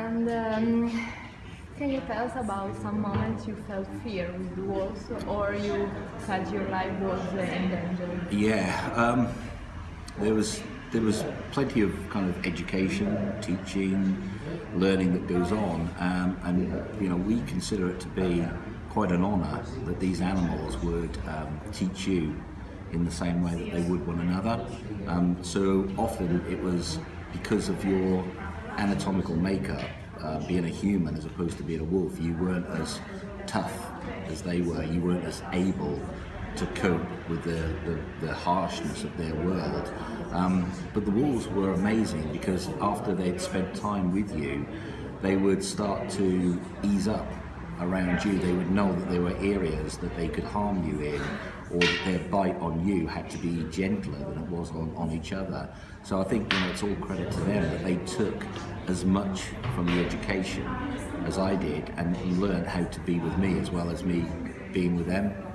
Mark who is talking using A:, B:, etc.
A: And um, can you tell us about some moments you felt fear with the wolves or you felt your life was in danger?
B: Yeah, um, there was there was plenty of kind of education, teaching, learning that goes on, um, and you know we consider it to be quite an honour that these animals would um, teach you in the same way that they would one another. Um, so often it was because of your anatomical makeup, uh, being a human as opposed to being a wolf, you weren't as tough as they were. You weren't as able to cope with the, the, the harshness of their world. Um, but the wolves were amazing because after they'd spent time with you, they would start to ease up around you. They would know that there were areas that they could harm you in or that their bite on you had to be gentler than it was on, on each other. So I think you know, it's all credit to them that they took as much from the education as I did and learned how to be with me as well as me being with them.